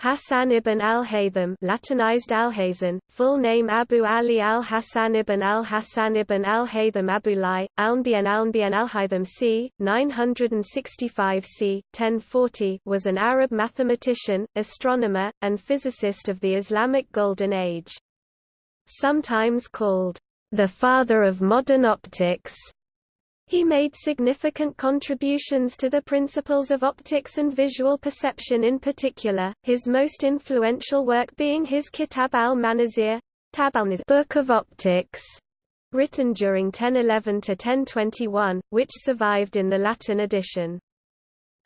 Hassan ibn al-Haytham Latinized Alhazen, full name Abu Ali al-Hassan ibn al-Hassan ibn al-Haytham Abu Lai, Alnbian Alnbian al-Haytham c. 965 c. 1040 was an Arab mathematician, astronomer, and physicist of the Islamic Golden Age. Sometimes called, the father of modern optics, he made significant contributions to the principles of optics and visual perception in particular, his most influential work being his Kitab al-Manazir Book of Optics, written during 1011 to 1021, which survived in the Latin edition.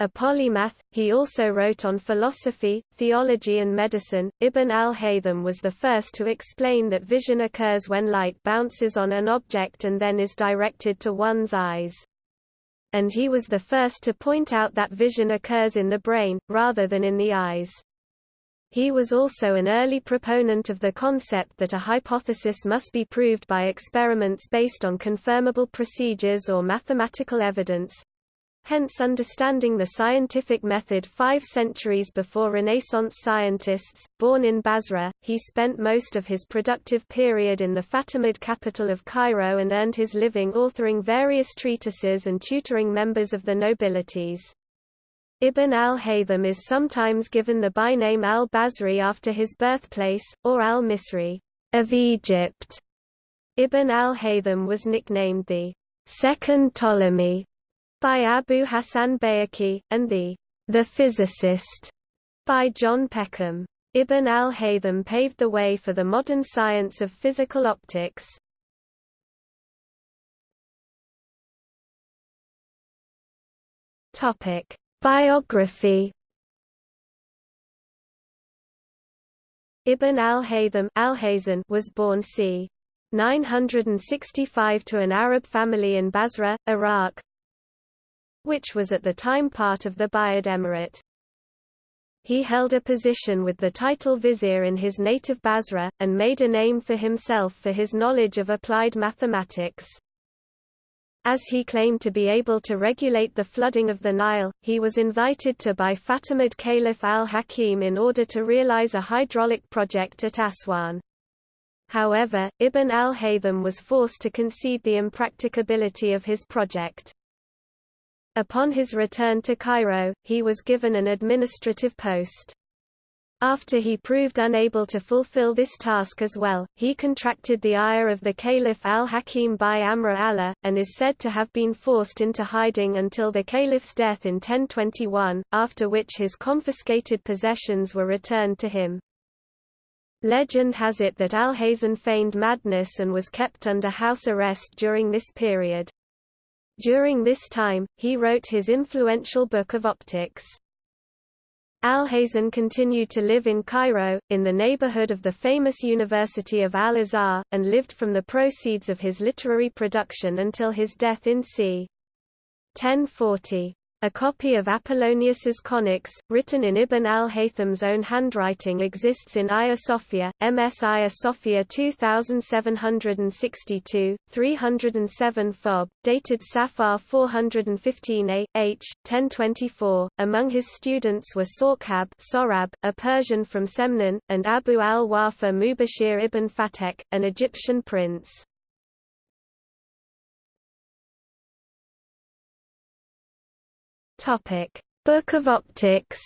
A polymath, he also wrote on philosophy, theology and medicine. Ibn al-Haytham was the first to explain that vision occurs when light bounces on an object and then is directed to one's eyes. And he was the first to point out that vision occurs in the brain, rather than in the eyes. He was also an early proponent of the concept that a hypothesis must be proved by experiments based on confirmable procedures or mathematical evidence, hence understanding the scientific method five centuries before Renaissance scientists. Born in Basra, he spent most of his productive period in the Fatimid capital of Cairo and earned his living authoring various treatises and tutoring members of the nobilities. Ibn al-Haytham is sometimes given the byname al-Basri after his birthplace, or al-Misri of Egypt. Ibn al-Haytham was nicknamed the second Ptolemy by Abu Hassan Bayhaqi, and the The Physicist by John Peckham. Ibn al-Haytham paved the way for the modern science of physical optics. Topic: Biography Ibn al-Haytham al was born c. 965 to an Arab family in Basra, Iraq, which was at the time part of the Buyid Emirate. He held a position with the title vizier in his native Basra, and made a name for himself for his knowledge of applied mathematics. As he claimed to be able to regulate the flooding of the Nile, he was invited to by Fatimid Caliph al-Hakim in order to realize a hydraulic project at Aswan. However, Ibn al-Haytham was forced to concede the impracticability of his project. Upon his return to Cairo, he was given an administrative post. After he proved unable to fulfill this task as well, he contracted the ire of the Caliph al-Hakim bi-Amr Allah, and is said to have been forced into hiding until the caliph's death in 1021, after which his confiscated possessions were returned to him. Legend has it that Alhazen feigned madness and was kept under house arrest during this period. During this time, he wrote his influential Book of Optics. Alhazen continued to live in Cairo, in the neighborhood of the famous University of Al-Azhar, and lived from the proceeds of his literary production until his death in c. 1040. A copy of Apollonius's Conics, written in Ibn al-Haytham's own handwriting exists in Hagia Sophia, MS Hagia Sophia 2762, 307 Fob, dated Safar 415 A, H, 1024. Among his students were Sorkhab Sorab, a Persian from Semnan, and Abu al-Wafa Mubashir ibn Fatek, an Egyptian prince. Topic: Book of Optics.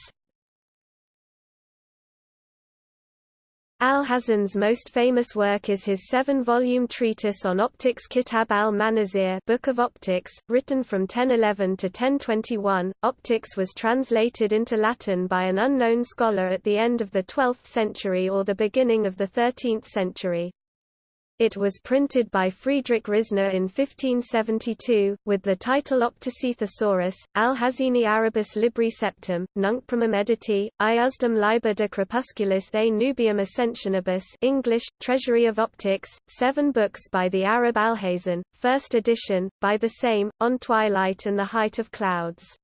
Alhazen's most famous work is his seven-volume treatise on optics Kitab al-Manazir Book of Optics, written from 1011 to 1021. Optics was translated into Latin by an unknown scholar at the end of the 12th century or the beginning of the 13th century. It was printed by Friedrich Risner in 1572, with the title Optici Thesaurus, Alhazeni Arabus Libri Septem, Nunc Primum Editi, Eiusdem Liber de Crepusculis a Nubium Ascensionibus English, Treasury of Optics, seven books by the Arab Alhazen, first edition, by the same, On Twilight and the Height of Clouds.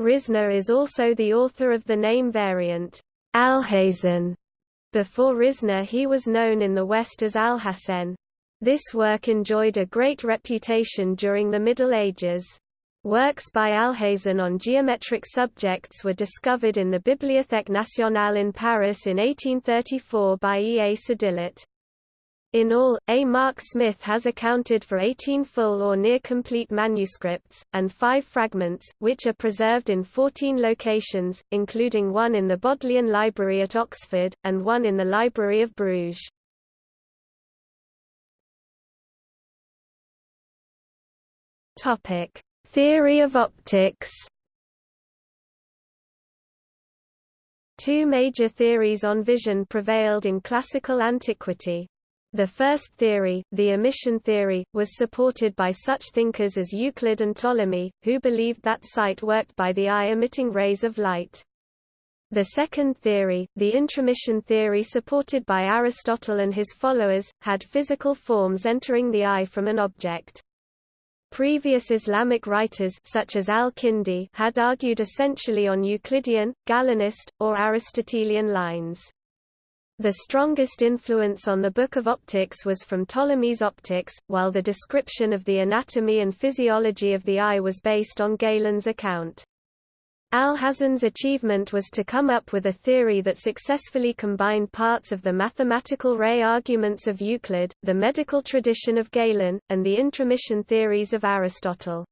Risner is also the author of the name variant, Alhazen before Risner he was known in the West as Al-Hasan. This work enjoyed a great reputation during the Middle Ages. Works by Alhazen on geometric subjects were discovered in the Bibliothèque nationale in Paris in 1834 by E. A. Sédillot. In all, A. Mark Smith has accounted for 18 full or near-complete manuscripts, and five fragments, which are preserved in 14 locations, including one in the Bodleian Library at Oxford, and one in the Library of Bruges. Theory of optics Two major theories on vision prevailed in classical antiquity. The first theory, the emission theory, was supported by such thinkers as Euclid and Ptolemy, who believed that sight worked by the eye emitting rays of light. The second theory, the intromission theory supported by Aristotle and his followers, had physical forms entering the eye from an object. Previous Islamic writers such as al-Kindi had argued essentially on Euclidean, Galenist, or Aristotelian lines. The strongest influence on the Book of Optics was from Ptolemy's Optics, while the description of the anatomy and physiology of the eye was based on Galen's account. Alhazen's achievement was to come up with a theory that successfully combined parts of the mathematical ray arguments of Euclid, the medical tradition of Galen, and the intromission theories of Aristotle.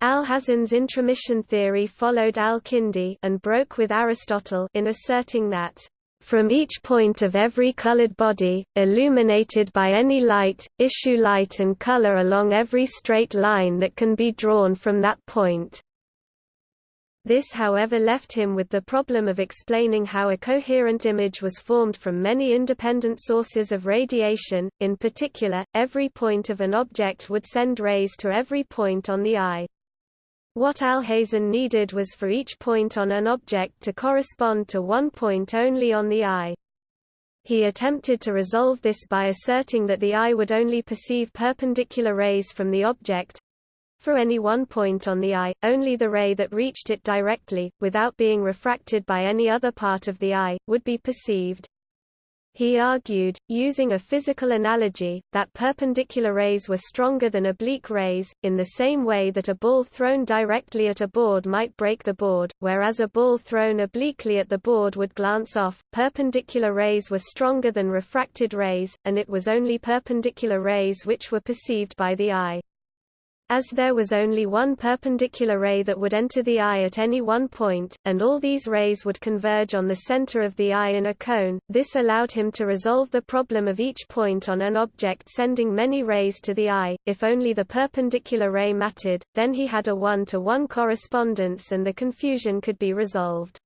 Alhazen's intromission theory followed al-Kindi and broke with Aristotle in asserting that from each point of every colored body, illuminated by any light, issue light and color along every straight line that can be drawn from that point. This however left him with the problem of explaining how a coherent image was formed from many independent sources of radiation, in particular, every point of an object would send rays to every point on the eye. What Alhazen needed was for each point on an object to correspond to one point only on the eye. He attempted to resolve this by asserting that the eye would only perceive perpendicular rays from the object, for any one point on the eye, only the ray that reached it directly, without being refracted by any other part of the eye, would be perceived. He argued, using a physical analogy, that perpendicular rays were stronger than oblique rays, in the same way that a ball thrown directly at a board might break the board, whereas a ball thrown obliquely at the board would glance off. Perpendicular rays were stronger than refracted rays, and it was only perpendicular rays which were perceived by the eye. As there was only one perpendicular ray that would enter the eye at any one point, and all these rays would converge on the center of the eye in a cone, this allowed him to resolve the problem of each point on an object sending many rays to the eye. If only the perpendicular ray mattered, then he had a one-to-one -one correspondence and the confusion could be resolved.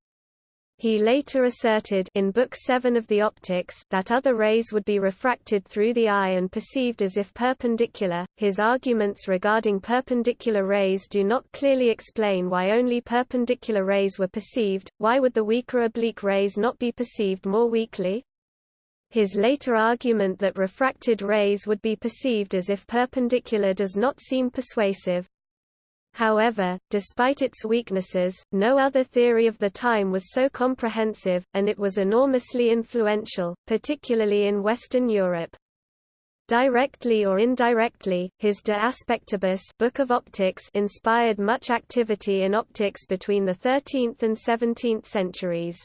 He later asserted in Book 7 of the Optics that other rays would be refracted through the eye and perceived as if perpendicular. His arguments regarding perpendicular rays do not clearly explain why only perpendicular rays were perceived, why would the weaker oblique rays not be perceived more weakly? His later argument that refracted rays would be perceived as if perpendicular does not seem persuasive, However, despite its weaknesses, no other theory of the time was so comprehensive, and it was enormously influential, particularly in Western Europe. Directly or indirectly, his De Aspectibus Book of Optics inspired much activity in optics between the 13th and 17th centuries.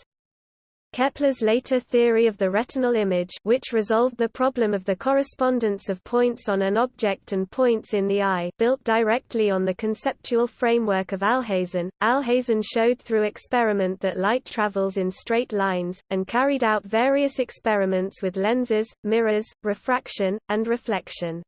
Kepler's later theory of the retinal image which resolved the problem of the correspondence of points on an object and points in the eye built directly on the conceptual framework of Alhazen. Alhazen showed through experiment that light travels in straight lines, and carried out various experiments with lenses, mirrors, refraction, and reflection.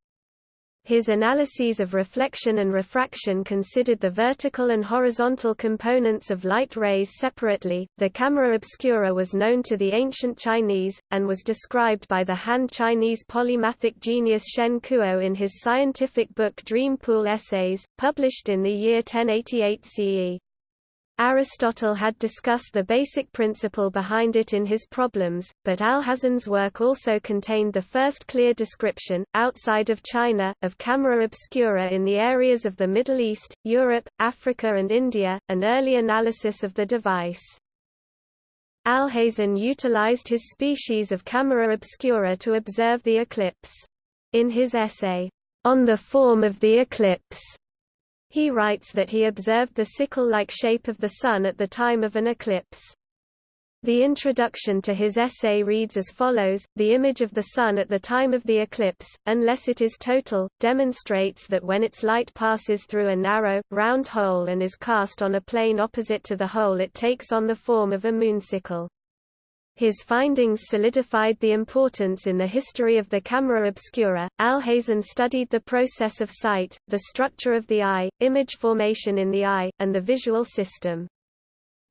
His analyses of reflection and refraction considered the vertical and horizontal components of light rays separately. The camera obscura was known to the ancient Chinese, and was described by the Han Chinese polymathic genius Shen Kuo in his scientific book Dream Pool Essays, published in the year 1088 CE. Aristotle had discussed the basic principle behind it in his problems, but Alhazen's work also contained the first clear description, outside of China, of camera obscura in the areas of the Middle East, Europe, Africa and India, an early analysis of the device. Alhazen utilized his species of camera obscura to observe the eclipse. In his essay, On the Form of the Eclipse, He writes that he observed the sickle-like shape of the Sun at the time of an eclipse. The introduction to his essay reads as follows, The image of the Sun at the time of the eclipse, unless it is total, demonstrates that when its light passes through a narrow, round hole and is cast on a plane opposite to the hole it takes on the form of a moon-sickle. His findings solidified the importance in the history of the camera obscura. Alhazen studied the process of sight, the structure of the eye, image formation in the eye, and the visual system.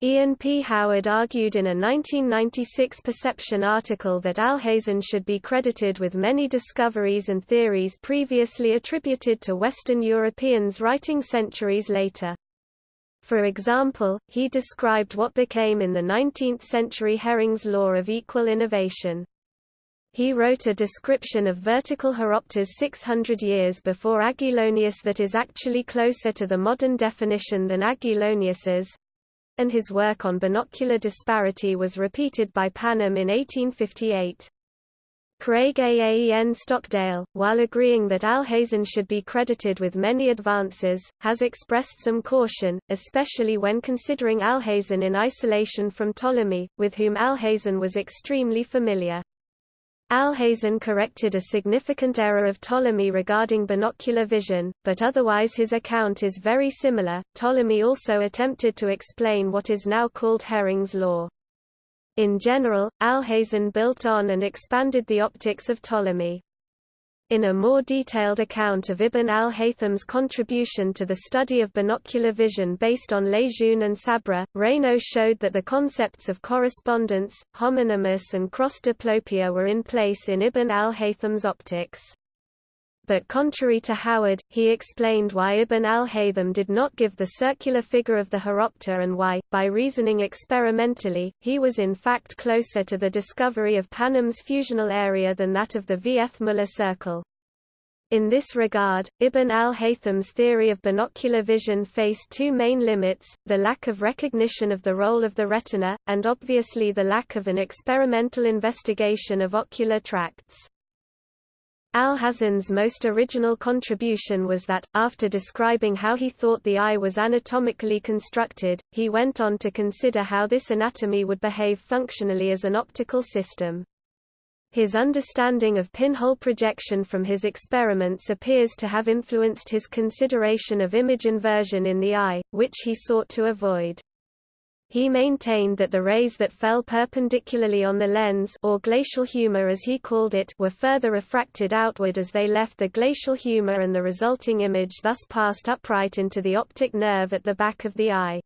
Ian P. Howard argued in a 1996 Perception article that Alhazen should be credited with many discoveries and theories previously attributed to Western Europeans writing centuries later. For example, he described what became in the 19th century Hering's law of equal innervation. He wrote a description of vertical horopters 600 years before Aguilonius that is actually closer to the modern definition than Aguilonius's, and his work on binocular disparity was repeated by Panum in 1858. Craig Aaen-Stockdale, while agreeing that Alhazen should be credited with many advances, has expressed some caution, especially when considering Alhazen in isolation from Ptolemy, with whom Alhazen was extremely familiar. Alhazen corrected a significant error of Ptolemy regarding binocular vision, but otherwise his account is very similar. Ptolemy also attempted to explain what is now called Hering's law. In general, Alhazen built on and expanded the optics of Ptolemy. In a more detailed account of Ibn al-Haytham's contribution to the study of binocular vision based on Lejeune and Sabra, Raynaud showed that the concepts of correspondence, homonymous and cross-diplopia were in place in Ibn al-Haytham's optics but contrary to Howard, he explained why Ibn al-Haytham did not give the circular figure of the horopter and why, by reasoning experimentally, he was in fact closer to the discovery of Panum's fusional area than that of the Vieth-Muller circle. In this regard, Ibn al-Haytham's theory of binocular vision faced two main limits, the lack of recognition of the role of the retina, and obviously the lack of an experimental investigation of ocular tracts. Alhazen's most original contribution was that, after describing how he thought the eye was anatomically constructed, he went on to consider how this anatomy would behave functionally as an optical system. His understanding of pinhole projection from his experiments appears to have influenced his consideration of image inversion in the eye, which he sought to avoid. He maintained that the rays that fell perpendicularly on the lens or glacial humor as he called it were further refracted outward as they left the glacial humor and the resulting image thus passed upright into the optic nerve at the back of the eye.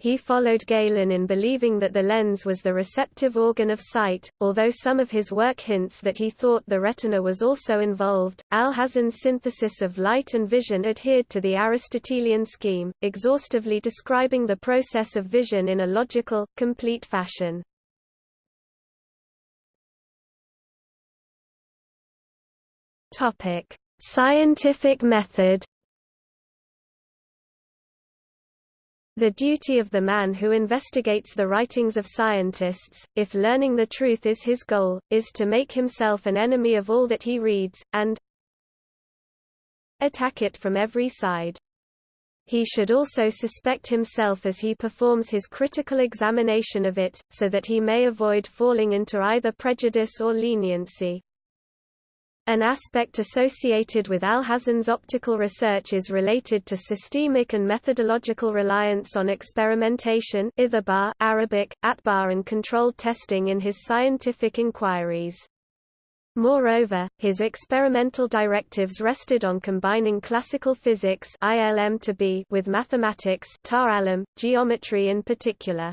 He followed Galen in believing that the lens was the receptive organ of sight, although some of his work hints that he thought the retina was also involved. Alhazen's synthesis of light and vision adhered to the Aristotelian scheme, exhaustively describing the process of vision in a logical, complete fashion. Topic: Scientific method The duty of the man who investigates the writings of scientists, if learning the truth is his goal, is to make himself an enemy of all that he reads, and attack it from every side. He should also suspect himself as he performs his critical examination of it, so that he may avoid falling into either prejudice or leniency. An aspect associated with Alhazen's optical research is related to systemic and methodological reliance on experimentation Arabic, atbar and controlled testing in his scientific inquiries. Moreover, his experimental directives rested on combining classical physics ILM to be with mathematics geometry in particular.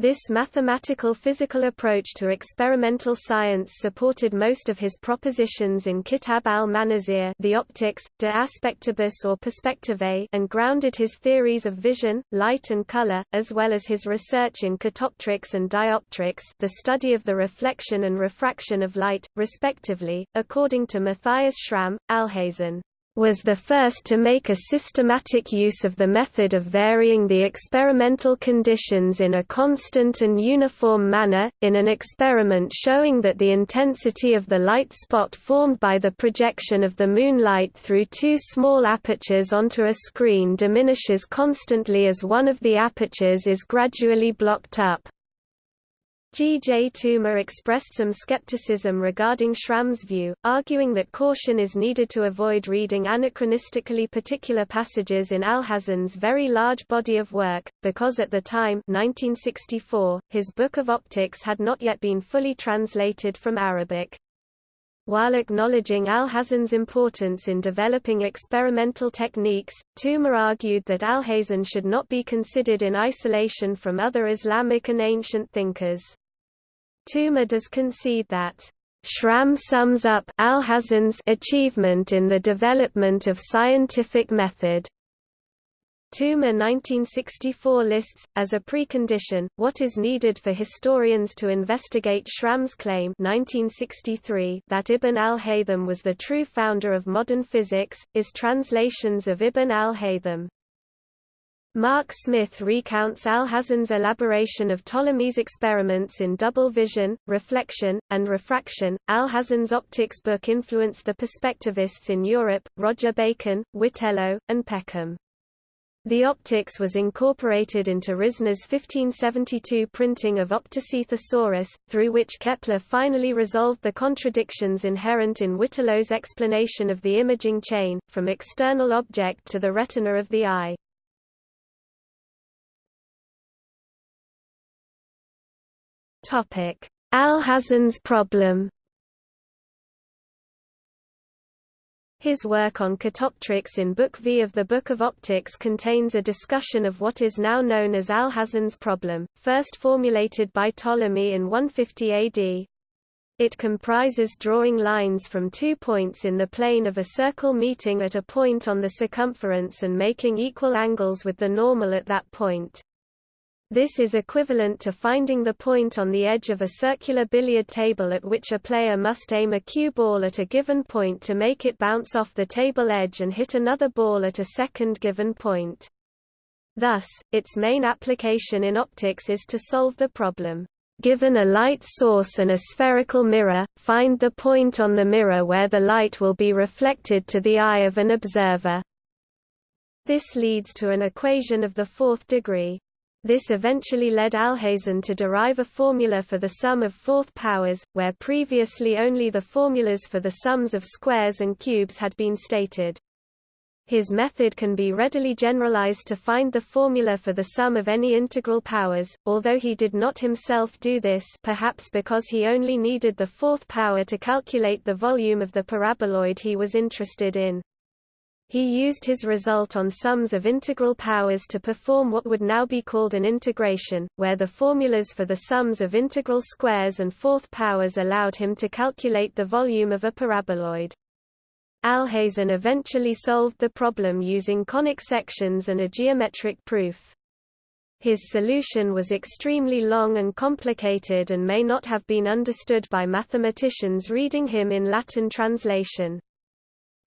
This mathematical physical approach to experimental science supported most of his propositions in Kitab al-Manazir the optics, de aspectibus or perspectivae and grounded his theories of vision, light and color, as well as his research in catoptrics and dioptrics the study of the reflection and refraction of light, respectively. According to Matthias Schramm, Alhazen was the first to make a systematic use of the method of varying the experimental conditions in a constant and uniform manner, in an experiment showing that the intensity of the light spot formed by the projection of the moonlight through two small apertures onto a screen diminishes constantly as one of the apertures is gradually blocked up. G. J. Toomer expressed some skepticism regarding Schramm's view, arguing that caution is needed to avoid reading anachronistically particular passages in Alhazen's very large body of work, because at the time 1964, his Book of Optics had not yet been fully translated from Arabic. While acknowledging Alhazen's importance in developing experimental techniques, Toomer argued that Alhazen should not be considered in isolation from other Islamic and ancient thinkers. Toomer does concede that Schramm sums up Alhazen's achievement in the development of scientific method. Toomer 1964 lists, as a precondition, what is needed for historians to investigate Schramm's claim 1963 that Ibn al-Haytham was the true founder of modern physics, is translations of Ibn al-Haytham. Mark Smith recounts Alhazen's elaboration of Ptolemy's experiments in double vision, reflection, and refraction. Alhazen's optics book influenced the perspectivists in Europe, Roger Bacon, Witello, and Peckham. The optics was incorporated into Risner's 1572 printing of Optici Thesaurus, through which Kepler finally resolved the contradictions inherent in Witello's explanation of the imaging chain, from external object to the retina of the eye. Alhazen's problem His work on catoptrics in Book V of the Book of Optics contains a discussion of what is now known as Alhazen's problem, first formulated by Ptolemy in 150 AD. It comprises drawing lines from two points in the plane of a circle meeting at a point on the circumference and making equal angles with the normal at that point. This is equivalent to finding the point on the edge of a circular billiard table at which a player must aim a cue ball at a given point to make it bounce off the table edge and hit another ball at a second given point. Thus, its main application in optics is to solve the problem. Given a light source and a spherical mirror, find the point on the mirror where the light will be reflected to the eye of an observer. This leads to an equation of the fourth degree. This eventually led Alhazen to derive a formula for the sum of fourth powers, where previously only the formulas for the sums of squares and cubes had been stated. His method can be readily generalized to find the formula for the sum of any integral powers, although he did not himself do this perhaps because he only needed the fourth power to calculate the volume of the paraboloid he was interested in. He used his result on sums of integral powers to perform what would now be called an integration, where the formulas for the sums of integral squares and fourth powers allowed him to calculate the volume of a paraboloid. Alhazen eventually solved the problem using conic sections and a geometric proof. His solution was extremely long and complicated and may not have been understood by mathematicians reading him in Latin translation.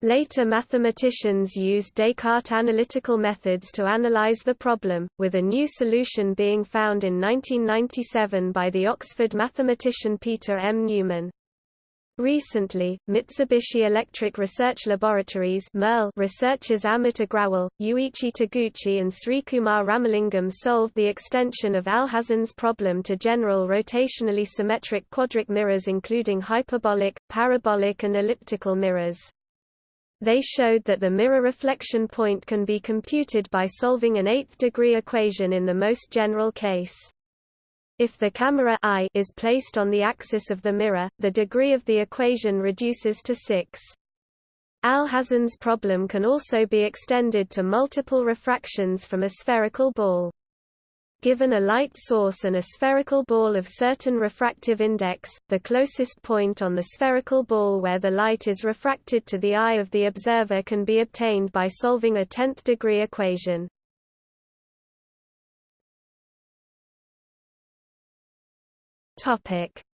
Later mathematicians used Descartes' analytical methods to analyze the problem, with a new solution being found in 1997 by the Oxford mathematician Peter M. Neumann. Recently, Mitsubishi Electric Research Laboratories researchers Amit Agrawal, Yuichi Taguchi and Srikumar Ramalingam solved the extension of Alhazen's problem to general rotationally symmetric quadric mirrors including hyperbolic, parabolic and elliptical mirrors. They showed that the mirror reflection point can be computed by solving an eighth-degree equation in the most general case. If the camera eye is placed on the axis of the mirror, the degree of the equation reduces to 6. Alhazen's problem can also be extended to multiple refractions from a spherical ball. Given a light source and a spherical ball of certain refractive index, the closest point on the spherical ball where the light is refracted to the eye of the observer can be obtained by solving a 10th degree equation.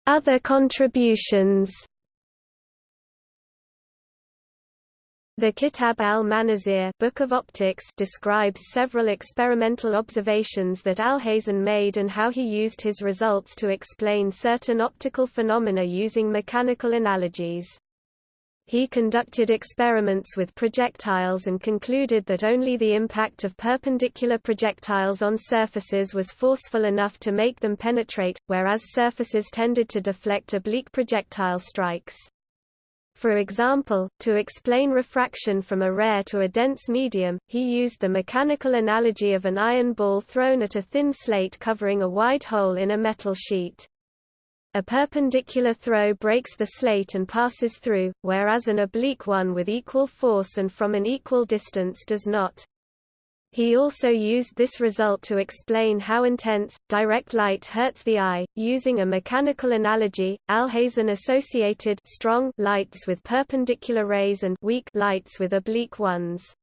Other contributions The Kitab al-Manazir Book of Optics describes several experimental observations that Alhazen made and how he used his results to explain certain optical phenomena using mechanical analogies. He conducted experiments with projectiles and concluded that only the impact of perpendicular projectiles on surfaces was forceful enough to make them penetrate, whereas surfaces tended to deflect oblique projectile strikes. For example, to explain refraction from a rare to a dense medium, he used the mechanical analogy of an iron ball thrown at a thin slate covering a wide hole in a metal sheet. A perpendicular throw breaks the slate and passes through, whereas an oblique one with equal force and from an equal distance does not. He also used this result to explain how intense, direct light hurts the eye, using a mechanical analogy. Alhazen associated strong lights with perpendicular rays and weak lights with oblique ones.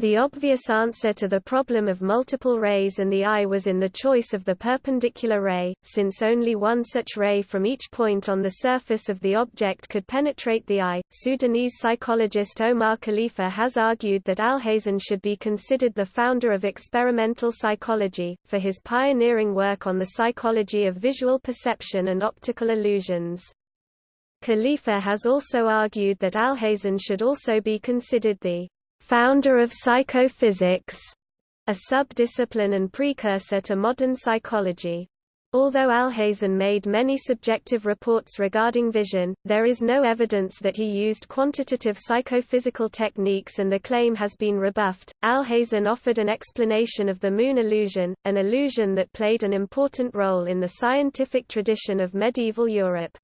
The obvious answer to the problem of multiple rays in the eye was in the choice of the perpendicular ray, since only one such ray from each point on the surface of the object could penetrate the eye. Sudanese psychologist Omar Khalifa has argued that Alhazen should be considered the founder of experimental psychology, for his pioneering work on the psychology of visual perception and optical illusions. Khalifa has also argued that Alhazen should also be considered the founder of psychophysics, a subdiscipline and precursor to modern psychology. Although Alhazen made many subjective reports regarding vision, there is no evidence that he used quantitative psychophysical techniques and the claim has been rebuffed. Alhazen offered an explanation of the moon illusion, an illusion that played an important role in the scientific tradition of medieval Europe.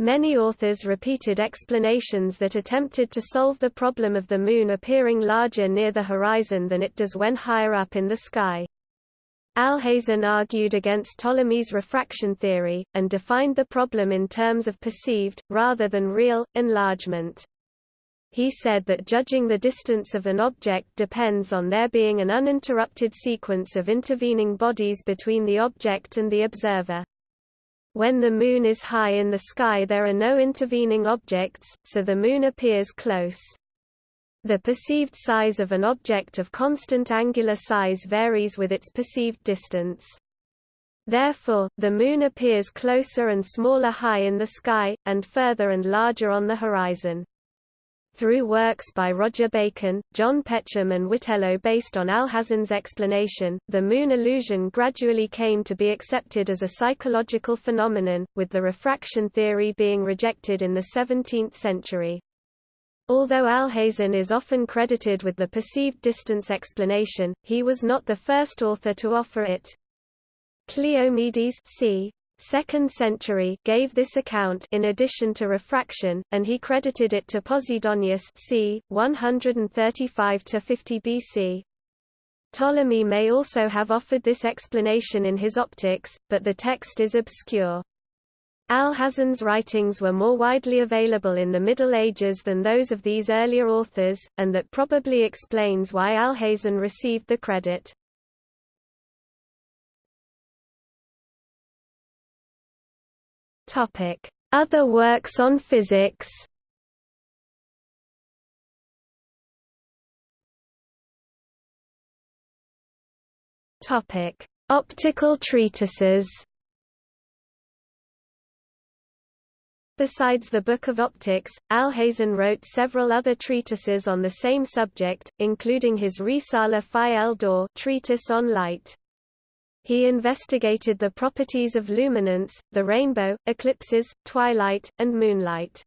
Many authors repeated explanations that attempted to solve the problem of the Moon appearing larger near the horizon than it does when higher up in the sky. Alhazen argued against Ptolemy's refraction theory, and defined the problem in terms of perceived, rather than real, enlargement. He said that judging the distance of an object depends on there being an uninterrupted sequence of intervening bodies between the object and the observer. When the Moon is high in the sky there are no intervening objects, so the Moon appears close. The perceived size of an object of constant angular size varies with its perceived distance. Therefore, the Moon appears closer and smaller high in the sky, and further and larger on the horizon. Through works by Roger Bacon, John Peckham and Witello based on Alhazen's explanation, the moon illusion gradually came to be accepted as a psychological phenomenon, with the refraction theory being rejected in the 17th century. Although Alhazen is often credited with the perceived distance explanation, he was not the first author to offer it. Cleomedes c. 2nd century gave this account in addition to refraction, and he credited it to Posidonius c. 135–50 BC. Ptolemy may also have offered this explanation in his Optics, but the text is obscure. Alhazen's writings were more widely available in the Middle Ages than those of these earlier authors, and that probably explains why Alhazen received the credit. Other works on physics. Topic: Optical treatises. Besides the Book of Optics, Alhazen wrote several other treatises on the same subject, including his Risala fi el-Daw treatise on light. He investigated the properties of luminance, the rainbow, eclipses, twilight, and moonlight.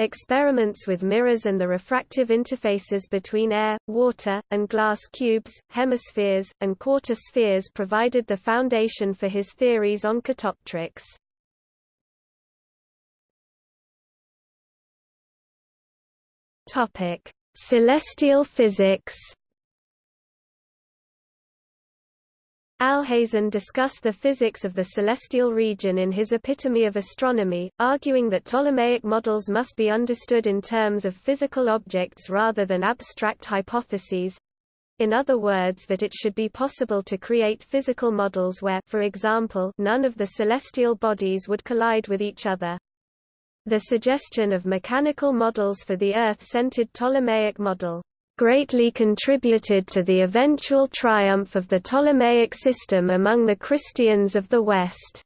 Experiments with mirrors and the refractive interfaces between air, water, and glass cubes, hemispheres, and quarter spheres provided the foundation for his theories on catoptrics. Celestial physics Alhazen discussed the physics of the celestial region in his Epitome of Astronomy, arguing that Ptolemaic models must be understood in terms of physical objects rather than abstract hypotheses. In other words that it should be possible to create physical models where for example, none of the celestial bodies would collide with each other. The suggestion of mechanical models for the Earth-centered Ptolemaic model greatly contributed to the eventual triumph of the Ptolemaic system among the Christians of the West.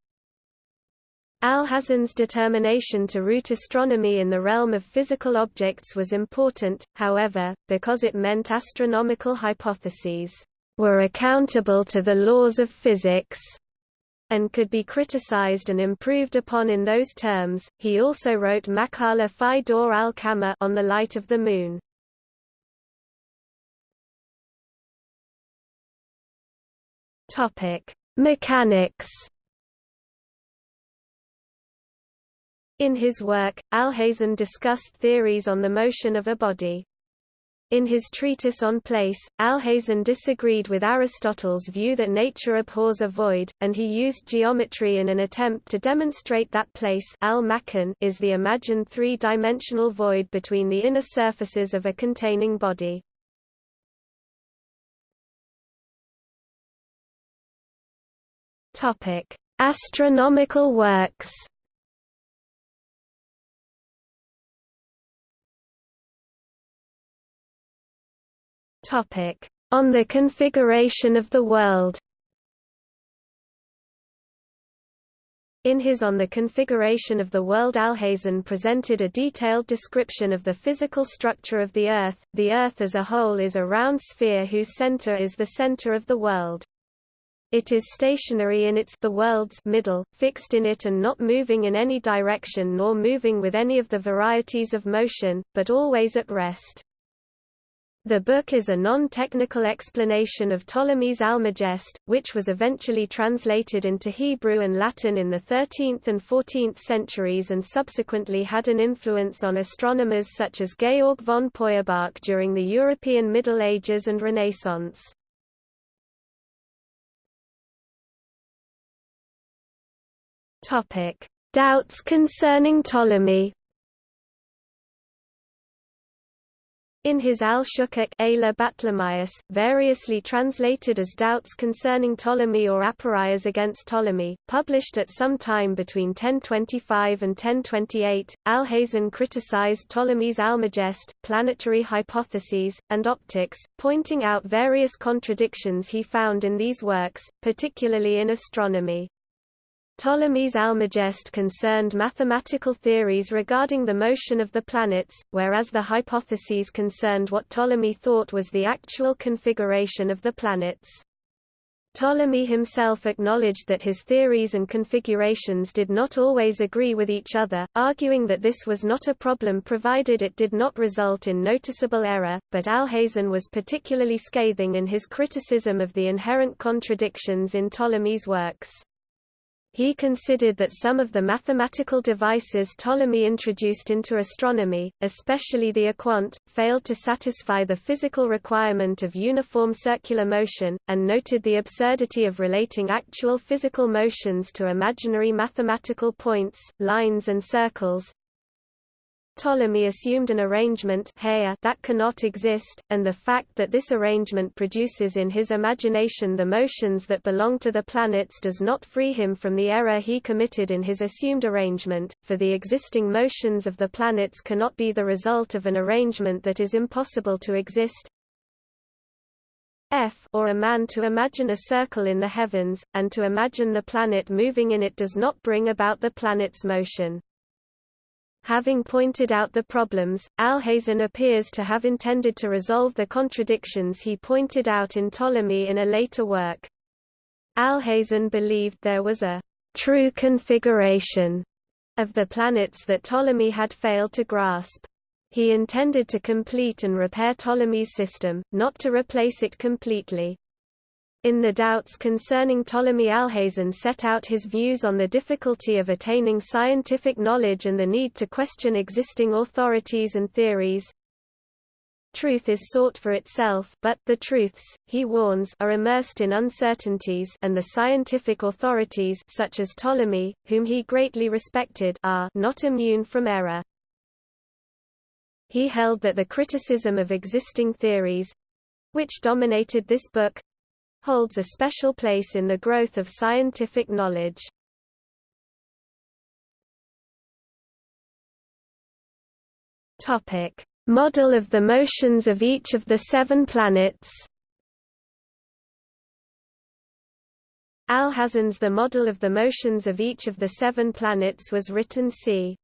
Alhazen's determination to root astronomy in the realm of physical objects was important, however, because it meant astronomical hypotheses were accountable to the laws of physics and could be criticized and improved upon in those terms. He also wrote Makala fi Dor al Kama on the light of the moon. Topic: Mechanics In his work, Alhazen discussed theories on the motion of a body. In his treatise on place, Alhazen disagreed with Aristotle's view that nature abhors a void, and he used geometry in an attempt to demonstrate that place is the imagined three-dimensional void between the inner surfaces of a containing body. Astronomical works Topic: On the configuration of the world. In his On the Configuration of the World Alhazen presented a detailed description of the physical structure of the Earth. The Earth as a whole is a round sphere whose center is the center of the world. It is stationary in its the world's middle, fixed in it and not moving in any direction nor moving with any of the varieties of motion, but always at rest. The book is a non-technical explanation of Ptolemy's Almagest, which was eventually translated into Hebrew and Latin in the 13th and 14th centuries and subsequently had an influence on astronomers such as Georg von Peuerbach during the European Middle Ages and Renaissance. Doubts concerning Ptolemy In his Al-Shukuk variously translated as Doubts Concerning Ptolemy or Aporias Against Ptolemy, published at some time between 1025 and 1028, Alhazen criticized Ptolemy's Almagest, planetary hypotheses, and optics, pointing out various contradictions he found in these works, particularly in astronomy. Ptolemy's Almagest concerned mathematical theories regarding the motion of the planets, whereas the hypotheses concerned what Ptolemy thought was the actual configuration of the planets. Ptolemy himself acknowledged that his theories and configurations did not always agree with each other, arguing that this was not a problem provided it did not result in noticeable error, but Alhazen was particularly scathing in his criticism of the inherent contradictions in Ptolemy's works. He considered that some of the mathematical devices Ptolemy introduced into astronomy, especially the equant, failed to satisfy the physical requirement of uniform circular motion, and noted the absurdity of relating actual physical motions to imaginary mathematical points, lines and circles, Ptolemy assumed an arrangement that cannot exist, and the fact that this arrangement produces in his imagination the motions that belong to the planets does not free him from the error he committed in his assumed arrangement, for the existing motions of the planets cannot be the result of an arrangement that is impossible to exist. F or a man to imagine a circle in the heavens, and to imagine the planet moving in it does not bring about the planet's motion. Having pointed out the problems, Alhazen appears to have intended to resolve the contradictions he pointed out in Ptolemy in a later work. Alhazen believed there was a true configuration of the planets that Ptolemy had failed to grasp. He intended to complete and repair Ptolemy's system, not to replace it completely. In the doubts concerning Ptolemy Alhazen set out his views on the difficulty of attaining scientific knowledge and the need to question existing authorities and theories. Truth is sought for itself but the truths, he warns are immersed in uncertainties and the scientific authorities such as Ptolemy, whom he greatly respected are not immune from error. He held that the criticism of existing theories—which dominated this book, holds a special place in the growth of scientific knowledge. Topic: Model of the motions of each of the seven planets. Alhazen's The Model of the Motions of Each of the Seven Planets was written c.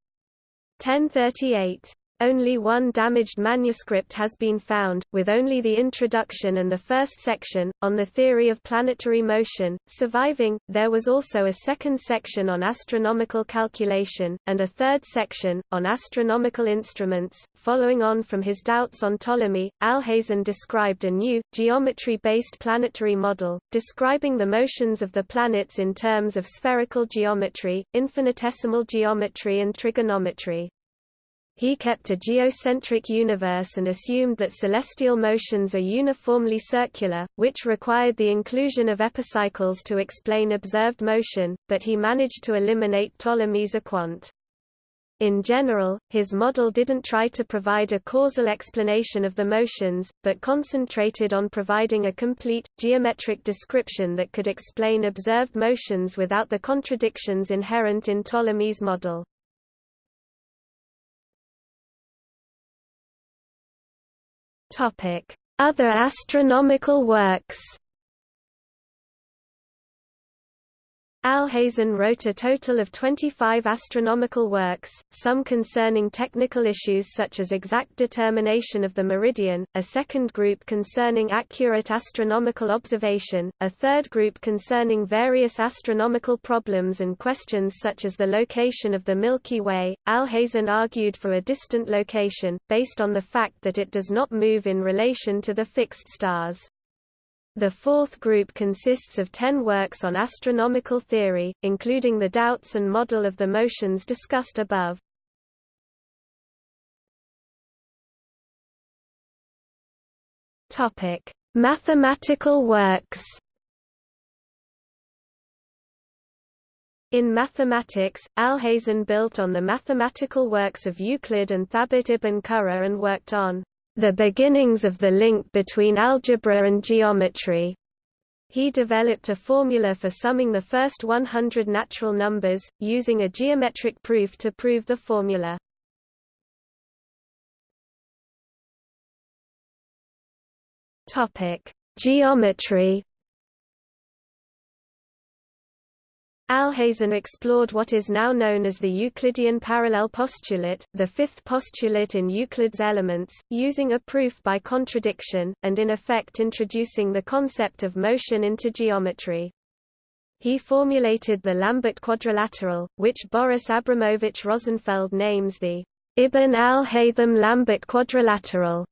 1038. Only one damaged manuscript has been found, with only the introduction and the first section, on the theory of planetary motion, surviving. There was also a second section on astronomical calculation, and a third section, on astronomical instruments. Following on from his doubts on Ptolemy, Alhazen described a new, geometry based planetary model, describing the motions of the planets in terms of spherical geometry, infinitesimal geometry, and trigonometry. He kept a geocentric universe and assumed that celestial motions are uniformly circular, which required the inclusion of epicycles to explain observed motion, but he managed to eliminate Ptolemy's equant. In general, his model didn't try to provide a causal explanation of the motions, but concentrated on providing a complete, geometric description that could explain observed motions without the contradictions inherent in Ptolemy's model. Other astronomical works Alhazen wrote a total of 25 astronomical works, some concerning technical issues such as exact determination of the meridian, a second group concerning accurate astronomical observation, a third group concerning various astronomical problems and questions such as the location of the Milky Way. Alhazen argued for a distant location, based on the fact that it does not move in relation to the fixed stars. The fourth group consists of ten works on astronomical theory, including the doubts and model of the motions discussed above. Mathematical works In mathematics, Alhazen built on the mathematical works of Euclid and Thabit ibn Qurra and worked on the beginnings of the link between algebra and geometry. He developed a formula for summing the first 100 natural numbers, using a geometric proof to prove the formula. Geometry Alhazen explored what is now known as the Euclidean parallel postulate, the fifth postulate in Euclid's Elements, using a proof by contradiction, and in effect introducing the concept of motion into geometry. He formulated the Lambert quadrilateral, which Boris Abramovich Rosenfeld names the Ibn al-Haytham-Lambert quadrilateral.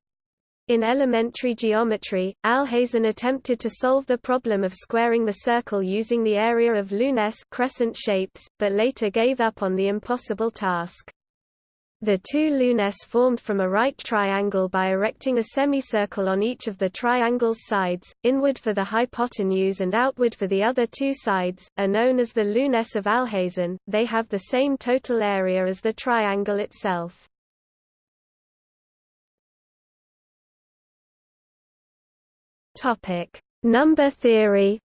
In elementary geometry, Alhazen attempted to solve the problem of squaring the circle using the area of lunes crescent shapes, but later gave up on the impossible task. The two lunes formed from a right triangle by erecting a semicircle on each of the triangle's sides, inward for the hypotenuse and outward for the other two sides, are known as the lunes of Alhazen. They have the same total area as the triangle itself. Topic: Number theory.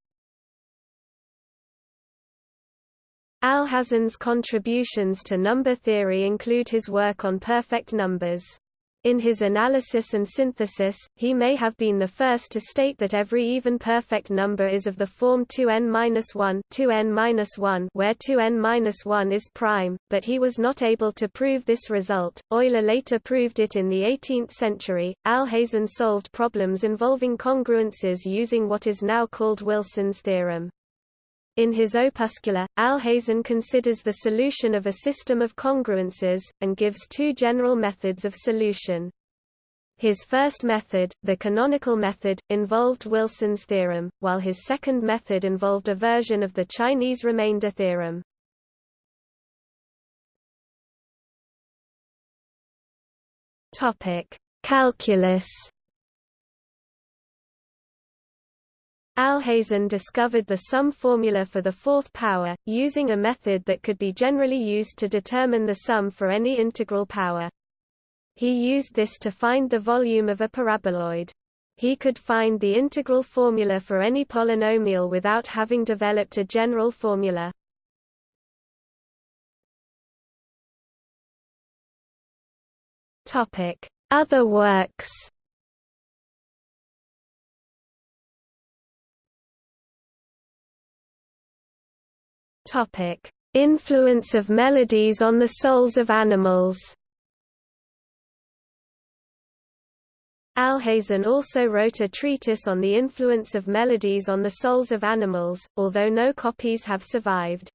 Alhazen's contributions to number theory include his work on perfect numbers. In his analysis and synthesis, he may have been the first to state that every even perfect number is of the form 2n-1 2n-1 where 2n-1 is prime, but he was not able to prove this result. Euler later proved it in the 18th century. Alhazen solved problems involving congruences using what is now called Wilson's theorem. In his opuscula, Alhazen considers the solution of a system of congruences, and gives two general methods of solution. His first method, the canonical method, involved Wilson's theorem, while his second method involved a version of the Chinese remainder theorem. Calculus Alhazen discovered the sum formula for the fourth power, using a method that could be generally used to determine the sum for any integral power. He used this to find the volume of a paraboloid. He could find the integral formula for any polynomial without having developed a general formula. Other works Influence of melodies on the souls of animals Alhazen also wrote a treatise on the influence of melodies on the souls of animals, although no copies have survived.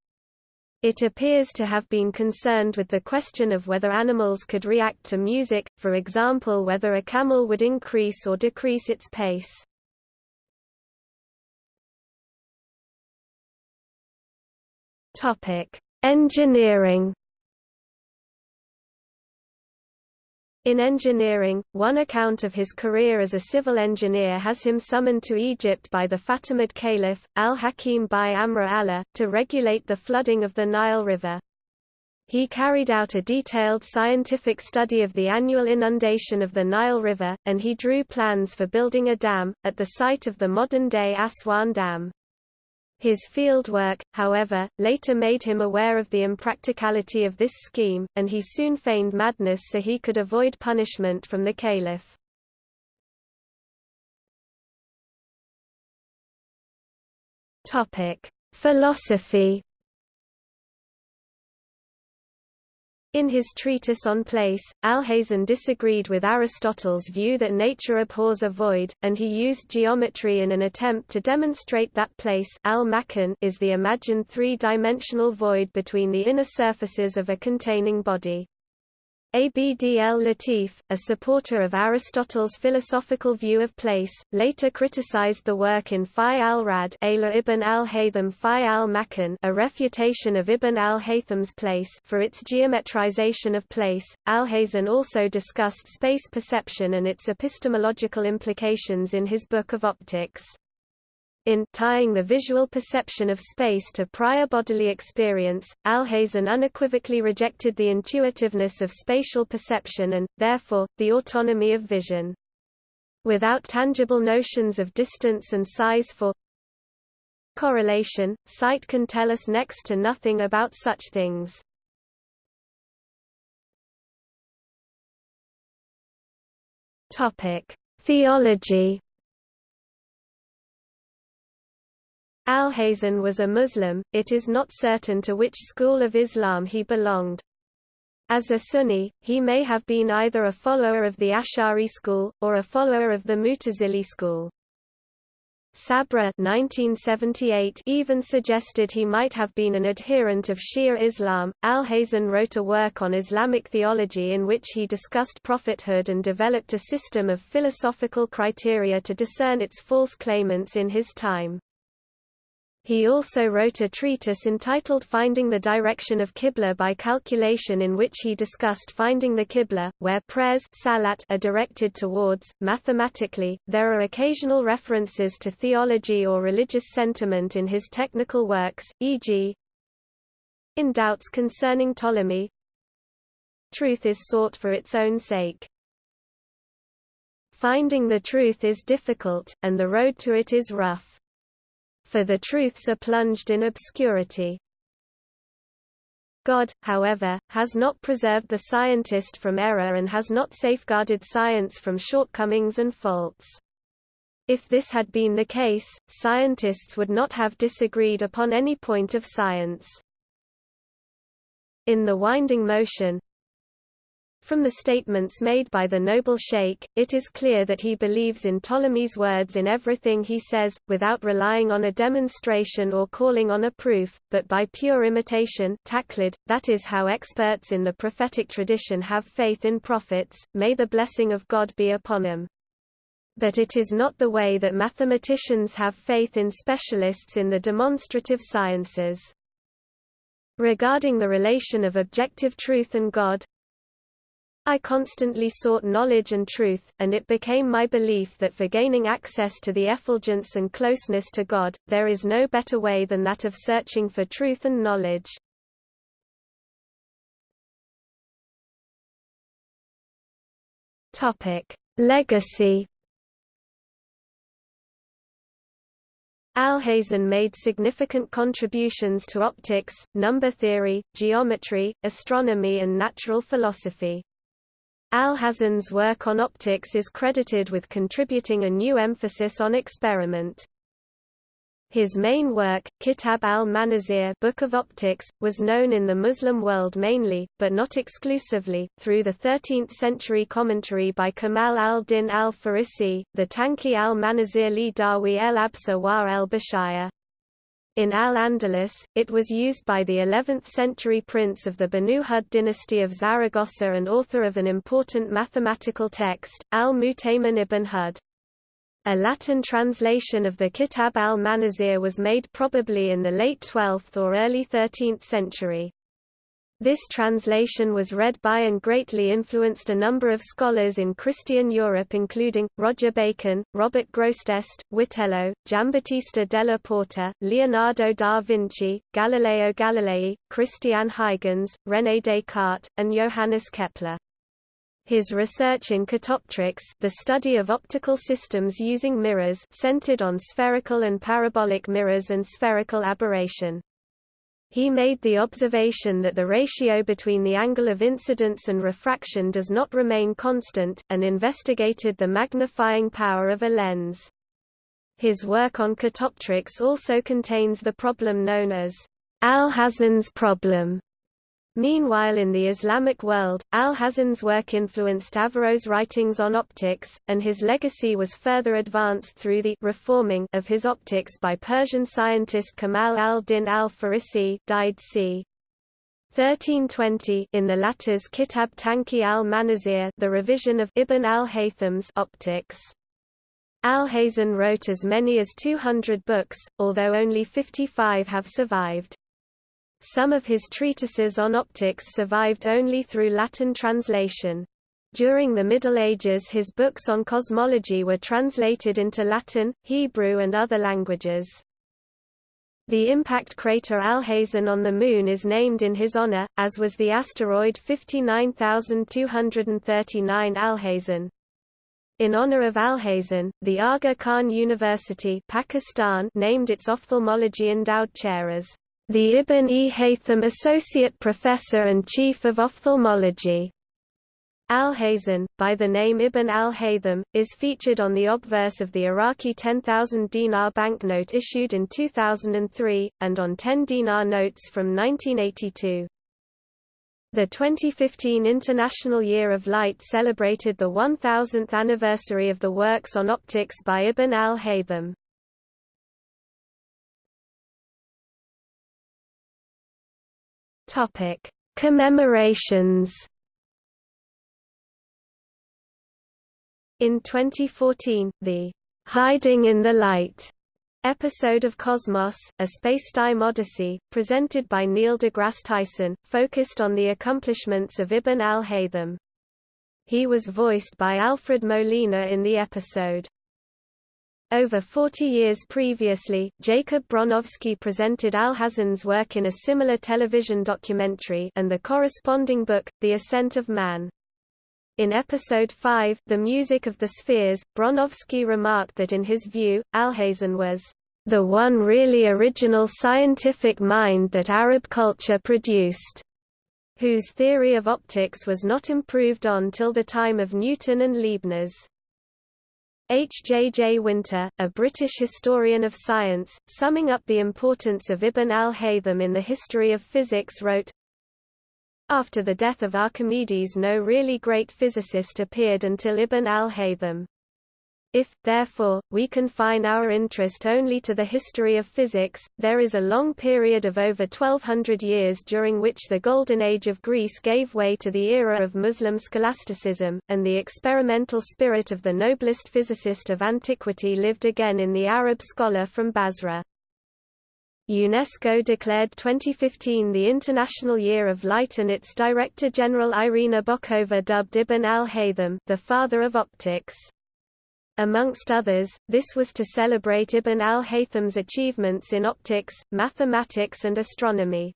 It appears to have been concerned with the question of whether animals could react to music, for example whether a camel would increase or decrease its pace. Engineering In engineering, one account of his career as a civil engineer has him summoned to Egypt by the Fatimid Caliph, al-Hakim bi-Amr Allah, to regulate the flooding of the Nile River. He carried out a detailed scientific study of the annual inundation of the Nile River, and he drew plans for building a dam, at the site of the modern-day Aswan Dam. His fieldwork, however, later made him aware of the impracticality of this scheme, and he soon feigned madness so he could avoid punishment from the caliph. Philosophy In his treatise on place, Alhazen disagreed with Aristotle's view that nature abhors a void, and he used geometry in an attempt to demonstrate that place is the imagined three-dimensional void between the inner surfaces of a containing body. Abd el-Latif, a supporter of Aristotle's philosophical view of place, later criticized the work in Fi al-Rad ibn al-Haytham al-Makan a refutation of Ibn al-Haytham's place for its geometrization of place. Alhazen also discussed space perception and its epistemological implications in his Book of Optics. In tying the visual perception of space to prior bodily experience, Alhazen unequivocally rejected the intuitiveness of spatial perception and, therefore, the autonomy of vision. Without tangible notions of distance and size for correlation, sight can tell us next to nothing about such things. Theology Alhazen was a Muslim, it is not certain to which school of Islam he belonged. As a Sunni, he may have been either a follower of the Ash'ari school, or a follower of the Mutazili school. Sabra 1978 even suggested he might have been an adherent of Shia Islam. Alhazen wrote a work on Islamic theology in which he discussed prophethood and developed a system of philosophical criteria to discern its false claimants in his time. He also wrote a treatise entitled Finding the Direction of Qibla by Calculation in which he discussed finding the Qibla, where prayers salat are directed towards. Mathematically, there are occasional references to theology or religious sentiment in his technical works, e.g. in doubts concerning Ptolemy, truth is sought for its own sake. Finding the truth is difficult, and the road to it is rough for the truths are plunged in obscurity. God, however, has not preserved the scientist from error and has not safeguarded science from shortcomings and faults. If this had been the case, scientists would not have disagreed upon any point of science. In the winding motion, from the statements made by the noble sheikh, it is clear that he believes in Ptolemy's words in everything he says, without relying on a demonstration or calling on a proof, but by pure imitation taqlid, that is how experts in the prophetic tradition have faith in prophets, may the blessing of God be upon them. But it is not the way that mathematicians have faith in specialists in the demonstrative sciences. Regarding the relation of objective truth and God, I constantly sought knowledge and truth, and it became my belief that for gaining access to the effulgence and closeness to God, there is no better way than that of searching for truth and knowledge. Legacy Alhazen made significant contributions to optics, number theory, geometry, astronomy and natural philosophy. Alhazen's work on optics is credited with contributing a new emphasis on experiment. His main work, Kitab al-Manazir Book of Optics, was known in the Muslim world mainly, but not exclusively, through the 13th-century commentary by Kamal al-Din al-Farisi, the Tanqi al-Manazir li Dawi el-Absa war el-Bashaya. In Al-Andalus, it was used by the 11th-century prince of the Banu Hud dynasty of Zaragoza and author of an important mathematical text, al-Mutaymin ibn Hud. A Latin translation of the Kitab al-Manazir was made probably in the late 12th or early 13th century. This translation was read by and greatly influenced a number of scholars in Christian Europe including, Roger Bacon, Robert Grosseteste, Witello, Giambattista della Porta, Leonardo da Vinci, Galileo Galilei, Christiaan Huygens, René Descartes, and Johannes Kepler. His research in catoptrics the study of optical systems using mirrors centered on spherical and parabolic mirrors and spherical aberration. He made the observation that the ratio between the angle of incidence and refraction does not remain constant, and investigated the magnifying power of a lens. His work on catoptrics also contains the problem known as Alhazen's problem, Meanwhile in the Islamic world, Alhazen's work influenced Averroës' writings on optics, and his legacy was further advanced through the reforming of his optics by Persian scientist Kamal al-Din al-Farisi died c. 1320 in the latter's Kitab Tanqi al-Manazir the revision of Ibn al-Haytham's optics. Alhazen wrote as many as 200 books, although only 55 have survived. Some of his treatises on optics survived only through Latin translation. During the Middle Ages his books on cosmology were translated into Latin, Hebrew and other languages. The impact crater Alhazen on the Moon is named in his honor, as was the asteroid 59239 Alhazen. In honor of Alhazen, the Aga Khan University Pakistan named its ophthalmology endowed chair as the Ibn e Haytham Associate Professor and Chief of Ophthalmology. Al-Hazen, by the name Ibn al-Haytham, is featured on the obverse of the Iraqi 10,000 dinar banknote issued in 2003, and on 10 dinar notes from 1982. The 2015 International Year of Light celebrated the 1000th anniversary of the works on optics by Ibn al-Haytham. Topic: Commemorations. In 2014, the Hiding in the Light episode of Cosmos, a Spacetime Odyssey, presented by Neil deGrasse Tyson, focused on the accomplishments of Ibn al-Haytham. He was voiced by Alfred Molina in the episode. Over 40 years previously, Jacob Bronowski presented Alhazen's work in a similar television documentary and the corresponding book, The Ascent of Man. In episode 5, The Music of the Spheres, Bronowski remarked that in his view, Alhazen was the one really original scientific mind that Arab culture produced, whose theory of optics was not improved on till the time of Newton and Leibniz. H. J. J. Winter, a British historian of science, summing up the importance of Ibn al-Haytham in the history of physics wrote, After the death of Archimedes no really great physicist appeared until Ibn al-Haytham. If, therefore, we confine our interest only to the history of physics, there is a long period of over 1200 years during which the Golden Age of Greece gave way to the era of Muslim scholasticism, and the experimental spirit of the noblest physicist of antiquity lived again in the Arab scholar from Basra. UNESCO declared 2015 the International Year of Light and its Director General Irina Bokova dubbed Ibn al-Haytham the father of optics. Amongst others, this was to celebrate Ibn al-Haytham's achievements in optics, mathematics and astronomy.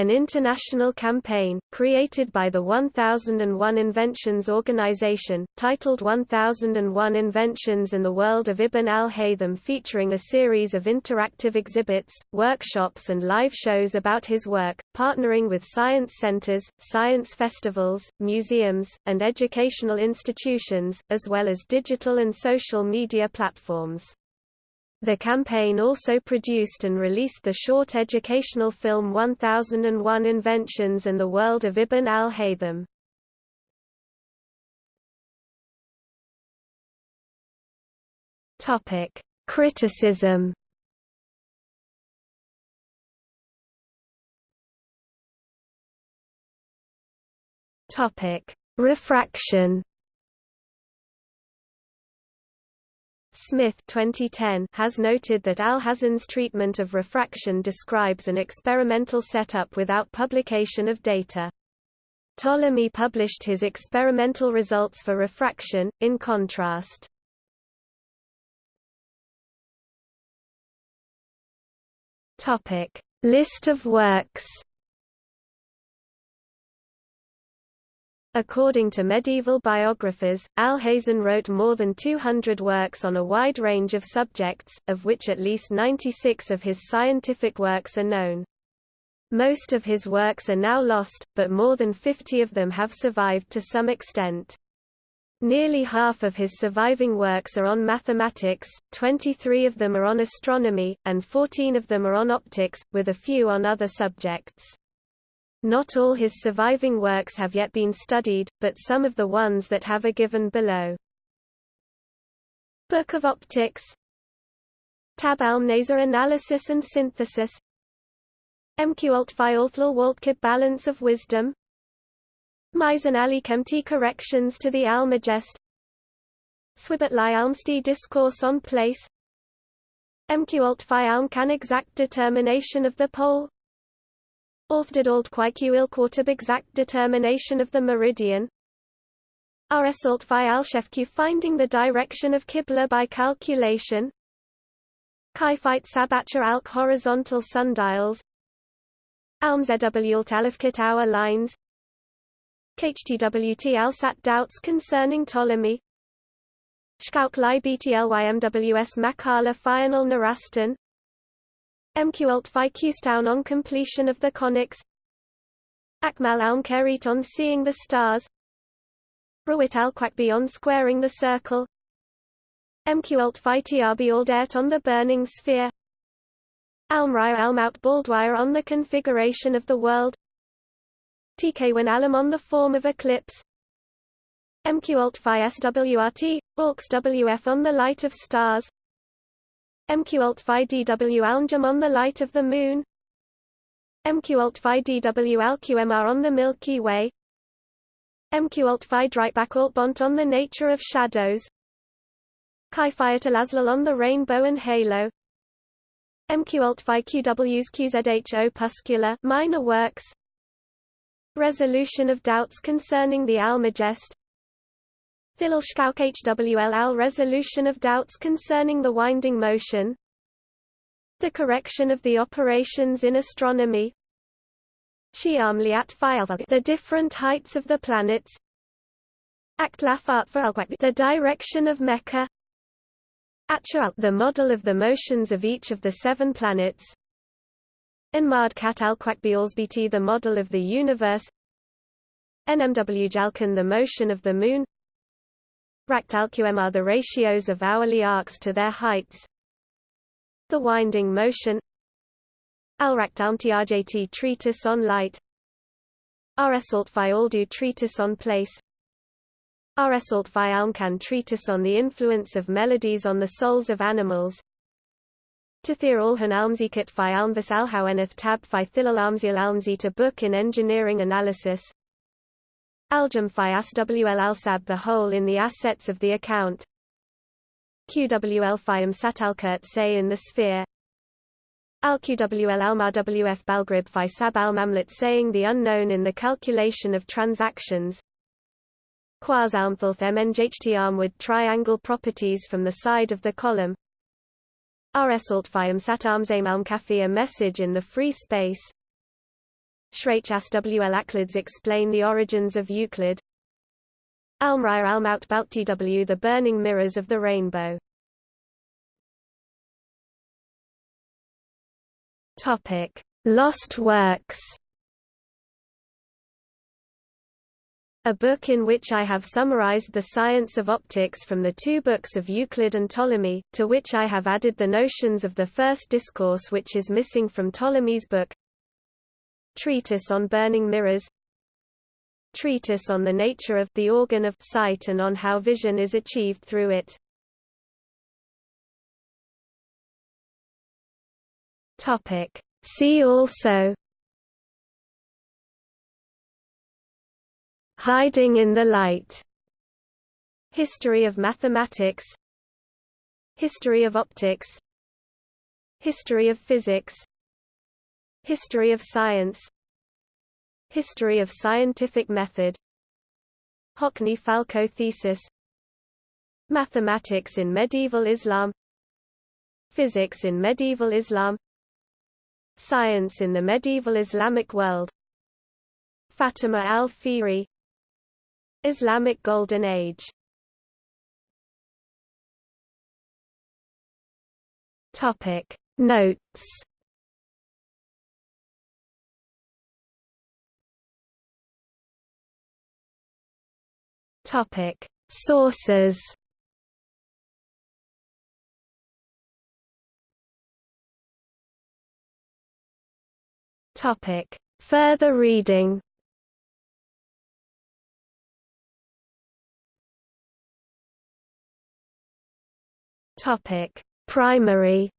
An international campaign, created by the 1001 Inventions Organization, titled 1001 Inventions in the World of Ibn al-Haytham featuring a series of interactive exhibits, workshops and live shows about his work, partnering with science centers, science festivals, museums, and educational institutions, as well as digital and social media platforms. The campaign also produced and released the short educational film 1001 Inventions in the World of Ibn al-Haytham. Topic: Criticism. Topic: Refraction. Smith 2010 has noted that Alhazen's treatment of refraction describes an experimental setup without publication of data. Ptolemy published his experimental results for refraction, in contrast. List of works According to medieval biographers, Alhazen wrote more than 200 works on a wide range of subjects, of which at least 96 of his scientific works are known. Most of his works are now lost, but more than 50 of them have survived to some extent. Nearly half of his surviving works are on mathematics, 23 of them are on astronomy, and 14 of them are on optics, with a few on other subjects. Not all his surviving works have yet been studied, but some of the ones that have are given below. Book of Optics. Tab al-Nasr Analysis and Synthesis. MQ Alt Phi Althlal Waltkib Balance of Wisdom. Mizan Ali Kemti Corrections to the Almagest Swibat Li Almsti Discourse on Place. MQ Alt Phi Alm Can Exact Determination of the Pole Althd old il quartab exact determination of the meridian. RS alt fi al shefq finding the direction of Qibla by calculation. Chi-fight sabacha alk horizontal sundials. Alm zw alt alifkit hour lines. KHTWT alsat doubts concerning Ptolemy. Shkauk li BTLYMWS makala final narastan. Phi Qstown on completion of the conics Akmal al Kerit on seeing the stars. Rawit al Quakbi on squaring the circle. Phi Trb Aldert on the burning sphere. Almraya Almout Baldwire on the configuration of the world. TK Alam on the form of eclipse. MQ Alt Phi SWRT, AUX WF on the light of stars MQ Alt Phi DW Alnjum on the light of the Moon? MQ Alt Phi DW LQMR on the Milky Way? MQ Alt Phi Dreitbach Alt Bont on the nature of shadows? Chi Phi Atalazlal on the rainbow and halo? MQ Alt Phi QW's QZH opuscular minor works? Resolution of doubts concerning the Almagest Thilal HWLL resolution of doubts concerning the winding motion. The correction of the operations in astronomy. The different heights of the planets. The direction of Mecca. The model of the motions of each of the seven planets. Enmad Kat the model of the universe. NMW Jalkan the motion of the moon Ractalqm are the ratios of hourly arcs to their heights. The winding motion. Alraktalmtiajt treatise on light. Rsaltfi treatise on place. Rsaltfi Almkan treatise on the influence of melodies on the souls of animals. Tathir Alhan Almzikat fi Almvis Alhaweneth Tab fi Thilal Almzil Almzita book in engineering analysis Aljum phi SWL alsab the whole in the assets of the account. QWL phi satalkurt say in the sphere. Al QWL alma WF balgrib phi sab al mamlet saying the unknown in the calculation of transactions. Quas almthulth mnjht armwood triangle properties from the side of the column. Rs alt phi sat armsame alm a message in the free space Shrach Wl explain the origins of Euclid. Almraya Almaut W The Burning Mirrors of the Rainbow. Topic. Lost Works. A book in which I have summarized the science of optics from the two books of Euclid and Ptolemy, to which I have added the notions of the first discourse which is missing from Ptolemy's book Treatise on burning mirrors Treatise on the nature of the organ of sight and on how vision is achieved through it. Topic. See also Hiding in the light. History of mathematics. History of optics. History of physics History of science. History of scientific method. Hockney-Falco thesis. Mathematics in medieval Islam. Physics in medieval Islam. Science in the medieval Islamic world. Fatima al-Fihri Islamic Golden Age. Topic. Notes Topic. Sources Topic. Further reading Topic: Primary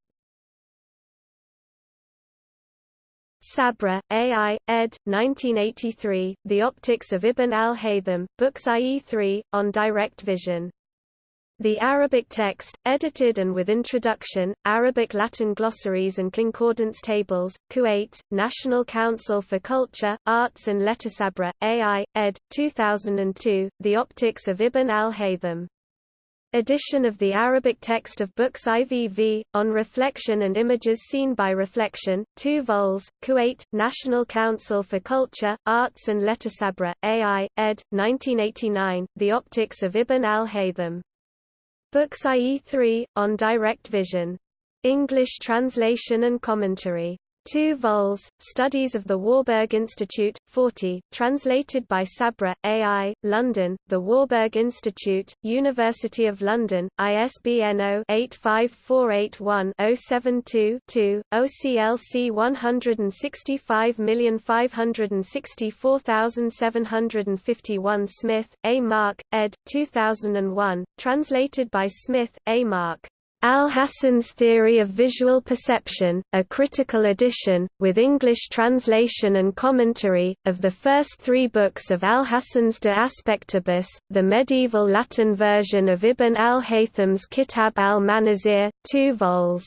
Sabra, A.I., ed. 1983, The Optics of Ibn al-Haytham, Books IE 3, on Direct Vision. The Arabic text, edited and with introduction, Arabic-Latin glossaries and concordance tables, Kuwait, National Council for Culture, Arts and Letter Sabra, A.I., ed. 2002, The Optics of Ibn al-Haytham. Edition of the Arabic text of books IVV, on reflection and images seen by reflection, 2 vols, Kuwait, National Council for Culture, Arts and Letter Sabra, AI, ed. 1989, The Optics of Ibn al-Haytham. Books IE 3, on Direct Vision. English translation and commentary. 2 vols, Studies of the Warburg Institute, 40, translated by Sabra, AI, London, The Warburg Institute, University of London, ISBN 0-85481-072-2, OCLC 165564751 Smith, A. Mark, ed. 2001, translated by Smith, A. Mark. Alhacen's Theory of Visual Perception, a critical edition, with English translation and commentary, of the first three books of Alhacen's De Aspectibus, the medieval Latin version of Ibn al-Haytham's Kitab al-Manazir, two vols.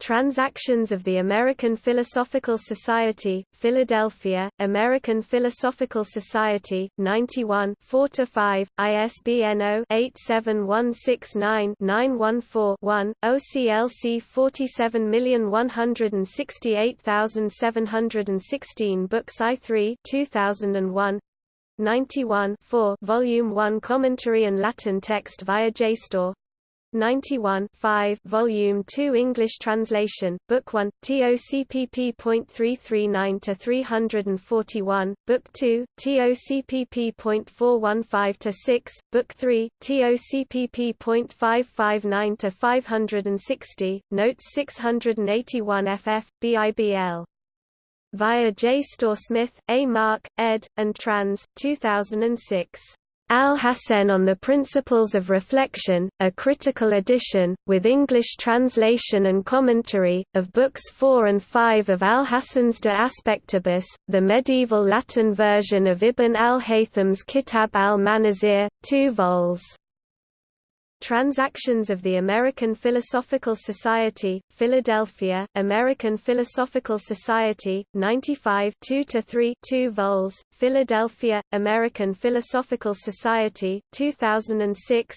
Transactions of the American Philosophical Society, Philadelphia, American Philosophical Society, 91 4–5, ISBN 0-87169-914-1, OCLC 47168716 Books I3 2001 91 4 Volume 1 Commentary and Latin text via JSTOR 91 5 Volume 2 English translation, Book 1, TOCPP.339-341, Book 2, TOCPP.415-6, Book 3, TOCPP.559-560, Notes 681 FF, BIBL. Via JSTOR Smith, A. Mark, ed., and trans. 2006. Alhacen on the Principles of Reflection, a critical edition, with English translation and commentary, of Books 4 and 5 of Alhacen's De Aspectibus, the medieval Latin version of Ibn al-Haytham's Kitab al-Manazir, 2 vols. Transactions of the American Philosophical Society, Philadelphia, American Philosophical Society, 95 2–3 2 vols, Philadelphia, American Philosophical Society, 2006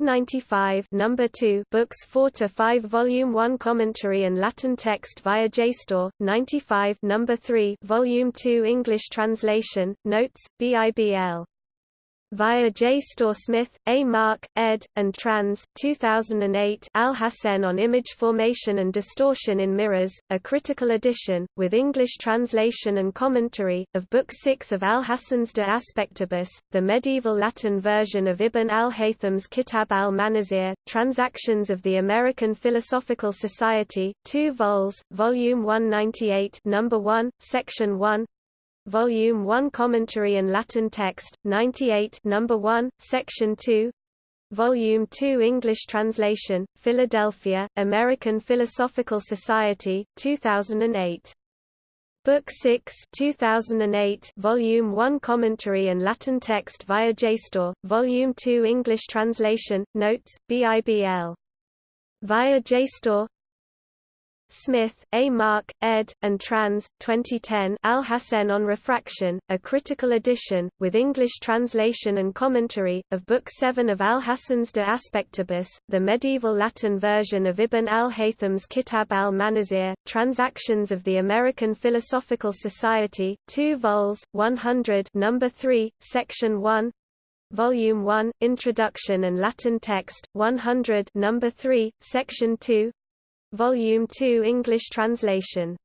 95 number 2 books 4 to 5 volume 1 commentary and Latin text via JSTOR 95 number 3 volume 2 English translation notes BIBL via JSTOR Smith, A. Mark, ed., and Trans. 2008 Alhazen on Image Formation and Distortion in Mirrors, a critical edition, with English translation and commentary, of Book 6 of Alhazen's De Aspectibus, the medieval Latin version of Ibn al-Haytham's Kitab al-Manazir, Transactions of the American Philosophical Society, 2 vols, Volume 198 Number 1, Section 1, Volume 1 Commentary and Latin Text, 98 Number 1, Section 2 Volume 2 English Translation, Philadelphia, American Philosophical Society, 2008. Book 6 2008 Volume 1 Commentary and Latin Text via JSTOR, Volume 2 English Translation, Notes, BIBL. Via JSTOR Smith, A. Mark, ed., and trans. 2010 Alhazen on Refraction, a critical edition, with English translation and commentary, of Book 7 of Alhazen's De Aspectibus, the medieval Latin version of Ibn al-Haytham's Kitab al-Manazir, Transactions of the American Philosophical Society, 2 vols, 100 number 3, section 1, Volume 1, Introduction and Latin Text, 100 number 3, section 2, Volume 2 English translation.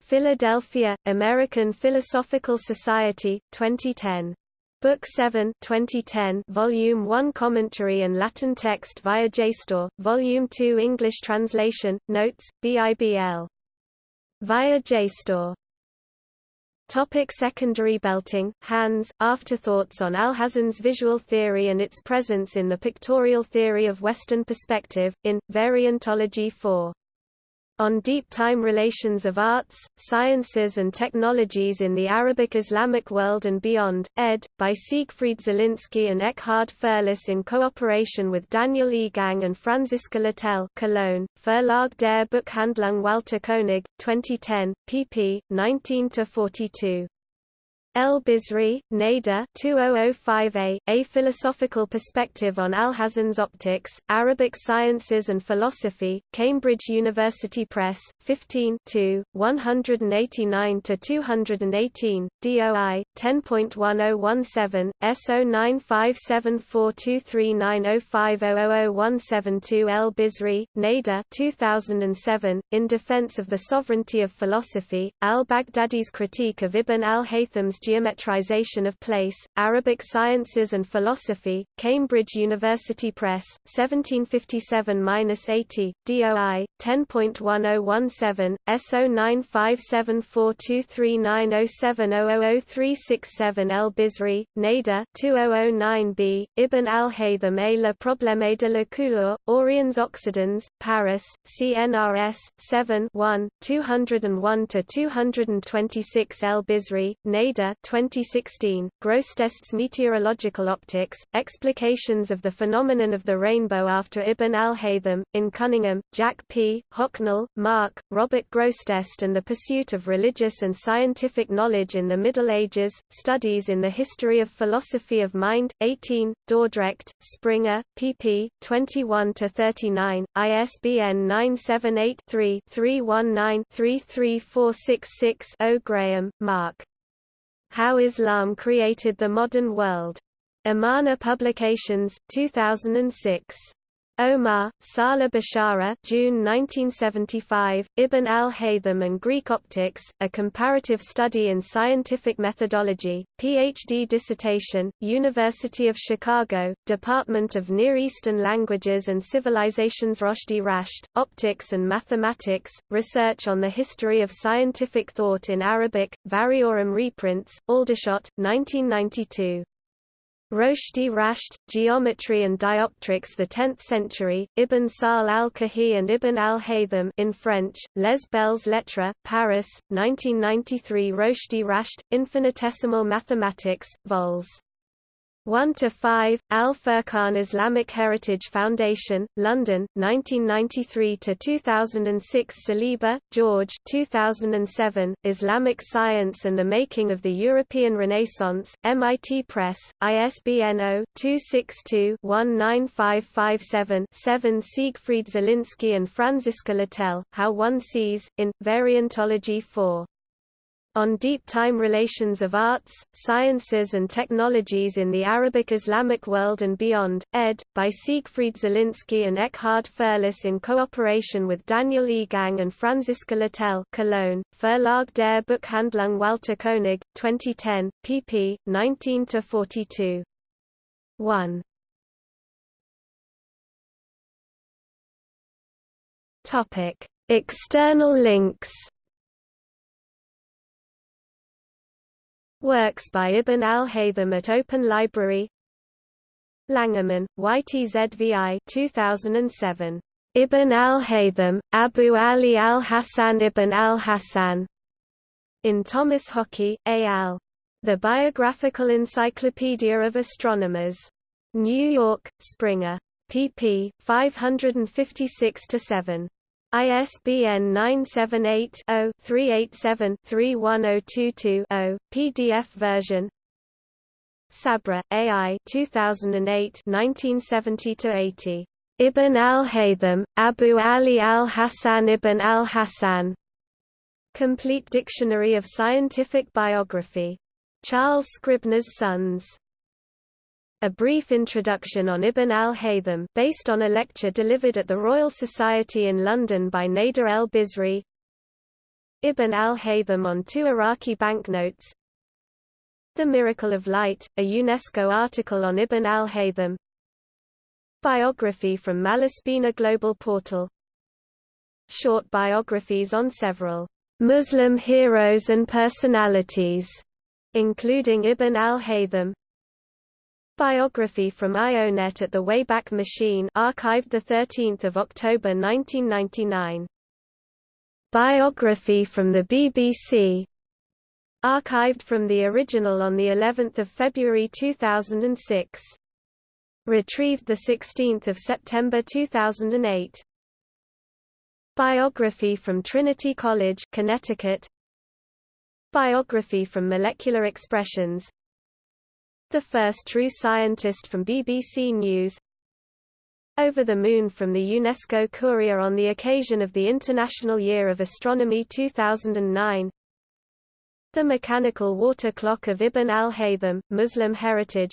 Philadelphia, American Philosophical Society, 2010. Book 7 2010 Volume 1 Commentary and Latin text via JSTOR, Volume 2 English translation, Notes, BIBL. Via JSTOR Topic secondary belting, Hans, Afterthoughts on Alhazen's visual theory and its presence in the pictorial theory of Western perspective, in, Variantology 4 on Deep Time Relations of Arts, Sciences and Technologies in the Arabic-Islamic World and Beyond, ed., by Siegfried Zielinski and Eckhard Fürlus in cooperation with Daniel Irrgang and Franziska Latell Cologne, Verlag der Buchhandlung Walter Koenig, 2010, pp. 19–42. El Bizri, Nader 2005a, A Philosophical Perspective on Alhazen's Optics, Arabic Sciences and Philosophy, Cambridge University Press, 15 189–218, DOI, 10.1017, S0957423905000172 El Bizri, Nader 2007, In Defense of the Sovereignty of Philosophy, Al-Baghdadi's Critique of Ibn al-Haytham's Geometrization of Place, Arabic Sciences and Philosophy, Cambridge University Press, 1757-80, DOI, 10.1017, S0957423907000367 El Bizri, Nader 2009b, Ibn al-Haytham et le problème de la couleur, Oriens Occidens, Paris, CNRS, 7 1, 201–226 El Bizri, Nader 2016, Grosseteste's Meteorological Optics, Explications of the Phenomenon of the Rainbow after Ibn al-Haytham, in Cunningham, Jack P., Hocknull, Mark, Robert Grosseteste and the Pursuit of Religious and Scientific Knowledge in the Middle Ages, Studies in the History of Philosophy of Mind, 18, Dordrecht, Springer, pp. 21–39, ISBN 978 3 319 33466 0 Graham, Mark. How Islam Created the Modern World. Amana Publications, 2006. Omar, Saleh Bishara June 1975, Ibn al-Haytham and Greek Optics, A Comparative Study in Scientific Methodology, Ph.D. dissertation, University of Chicago, Department of Near Eastern Languages and Civilizations Roshdi Rashed, Optics and Mathematics, Research on the History of Scientific Thought in Arabic, Variorum reprints, Aldershot, 1992. Roshdi Rashed, Geometry and Dioptrics the 10th century, Ibn Sahl al-Kahi and Ibn al-Haytham in French, Les Belles Lettres, Paris, 1993 Roshdi Rashed, Infinitesimal Mathematics, vols. 1 to 5 Al Furqan Islamic Heritage Foundation London 1993 to 2006 Saliba George 2007 Islamic Science and the Making of the European Renaissance MIT Press ISBN 0-262-19557-7 Siegfried Zielinski and Franziska Latell How One Sees in Variantology 4 on Deep Time Relations of Arts, Sciences and Technologies in the Arabic-Islamic World and Beyond, ed. by Siegfried Zielinski and Eckhard Fürlus in cooperation with Daniel Irrgang and Franziska Latell Cologne, Verlag der Buchhandlung Walter Koenig, 2010, pp. 19–42. 1. External links Works by Ibn al-Haytham at Open Library Langermann, YTZVI 2007. Ibn al-Haytham, Abu Ali al-Hassan Ibn al-Hassan. In Thomas Hockey, A. al. The Biographical Encyclopedia of Astronomers. New York, Springer. pp. 556–7. ISBN 978-0-387-31022-0, PDF version Sabra, AI 2008 1970–80. Ibn al-Haytham, Abu Ali al-Hassan Ibn al-Hassan. Complete Dictionary of Scientific Biography. Charles Scribner's Sons. A brief introduction on Ibn al-Haytham based on a lecture delivered at the Royal Society in London by Nader el-Bizri Ibn al-Haytham on two Iraqi banknotes. The Miracle of Light, a UNESCO article on Ibn al-Haytham. Biography from Malaspina Global Portal. Short biographies on several Muslim heroes and personalities, including Ibn al-Haytham Biography from IONET at the Wayback Machine archived 13 October 1999. Biography from the BBC archived from the original on the 11th of February 2006. Retrieved 16 September 2008. Biography from Trinity College, Connecticut. Biography from Molecular Expressions the first true scientist from BBC News. Over the Moon from the UNESCO Courier on the occasion of the International Year of Astronomy 2009 The Mechanical Water Clock of Ibn al-Haytham, Muslim Heritage.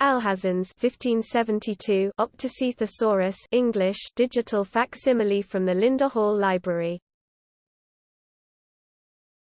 Alhazen's 1572 Opticae Thesaurus English digital facsimile from the Linda Hall Library